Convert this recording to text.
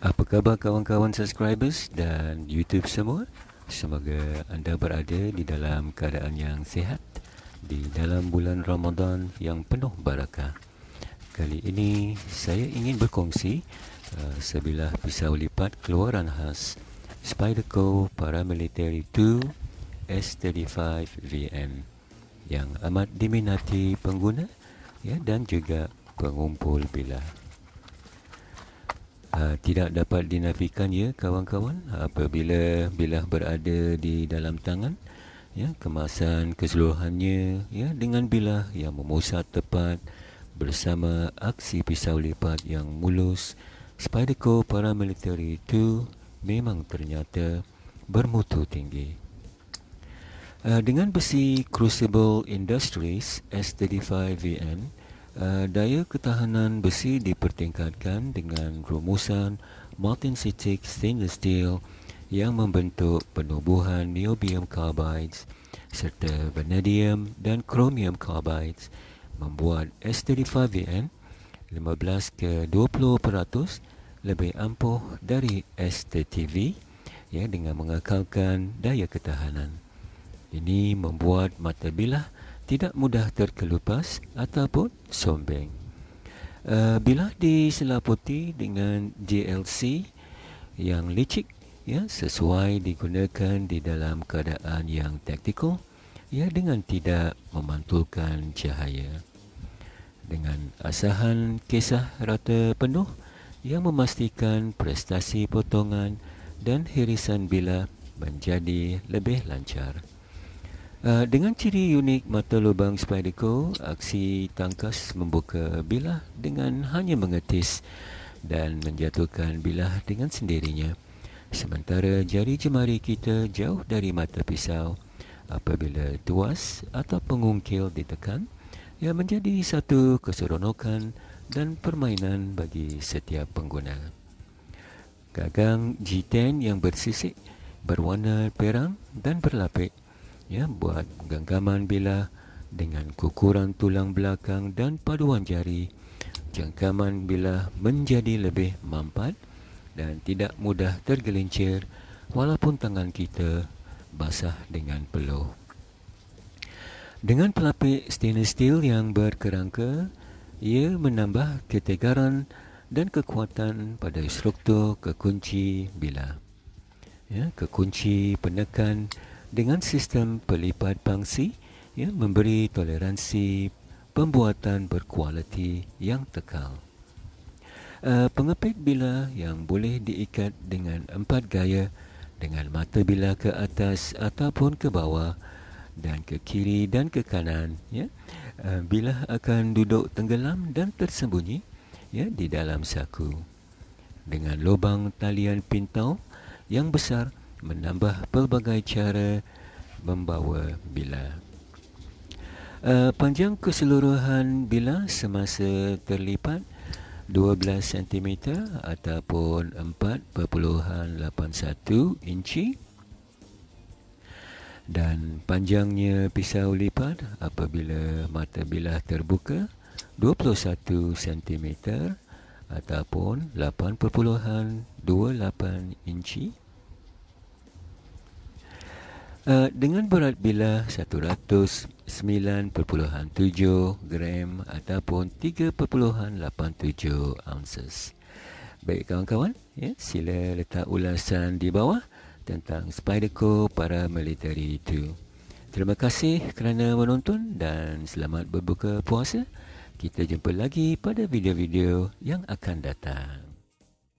Apa khabar kawan-kawan subscribers dan YouTube semua? Semoga anda berada di dalam keadaan yang sihat di dalam bulan Ramadan yang penuh barakah. Kali ini saya ingin berkongsi uh, sebilah pisau lipat keluaran khas Spyderco Paramilitary 2 S35 VM yang amat diminati pengguna ya dan juga pengumpul bilah. Uh, tidak dapat dinafikan ya kawan-kawan apabila bilah berada di dalam tangan ya kemasan keseluruhannya ya dengan bilah yang memusat tepat bersama aksi pisau lipat yang mulus Spyderco Paramilitary 2 memang ternyata bermutu tinggi. Uh, dengan besi Crucible Industries S35VN Uh, daya ketahanan besi dipertingkatkan dengan rumusan multinsynthetic stainless steel yang membentuk penubuhan niobium carbides serta vanadium dan chromium carbides membuat S35VN 15 ke 20% lebih ampuh dari STTV ya dengan mengekalkan daya ketahanan. Ini membuat mata bilah tidak mudah terkelupas ataupun sombeng. Uh, bila diselaputi dengan JLC yang licik ya sesuai digunakan di dalam keadaan yang taktikal ya dengan tidak memantulkan cahaya dengan asahan kisah rata penuh yang memastikan prestasi potongan dan hirisan bila menjadi lebih lancar. Uh, dengan ciri unik mata lubang Spyderco, aksi tangkas membuka bilah dengan hanya mengetis dan menjatuhkan bilah dengan sendirinya. Sementara jari jemari kita jauh dari mata pisau apabila tuas atau pengungkil ditekan, ia menjadi satu keseronokan dan permainan bagi setiap pengguna. Gagang G10 yang bersisik berwarna perang dan berlapik ya buat genggaman bilah dengan kukuran tulang belakang dan paduan jari. Jengkaman bilah menjadi lebih mampat dan tidak mudah tergelincir walaupun tangan kita basah dengan peluh. Dengan pelapik stainless steel yang berkerangka ia menambah ketegaran dan kekuatan pada struktur kekunci bilah ya kekunci penekan dengan sistem pelipat pangsi ya, memberi toleransi pembuatan berkualiti yang tekal. Uh, pengepit bila yang boleh diikat dengan empat gaya dengan mata bila ke atas ataupun ke bawah dan ke kiri dan ke kanan ya uh, bila akan duduk tenggelam dan tersembunyi ya di dalam saku dengan lubang talian pintau yang besar menambah pelbagai cara membawa bila. Uh, panjang keseluruhan bila semasa terlipat 12 cm ataupun 4.81 inci dan panjangnya pisau lipat apabila mata bilah terbuka 21 cm ataupun 8.28 inci Uh, dengan berat bilah 109.7 gram ataupun 3.87 ounces. Baik kawan-kawan, ya, sila letak ulasan di bawah tentang Spyderco para military itu. Terima kasih kerana menonton dan selamat berbuka puasa. Kita jumpa lagi pada video-video yang akan datang.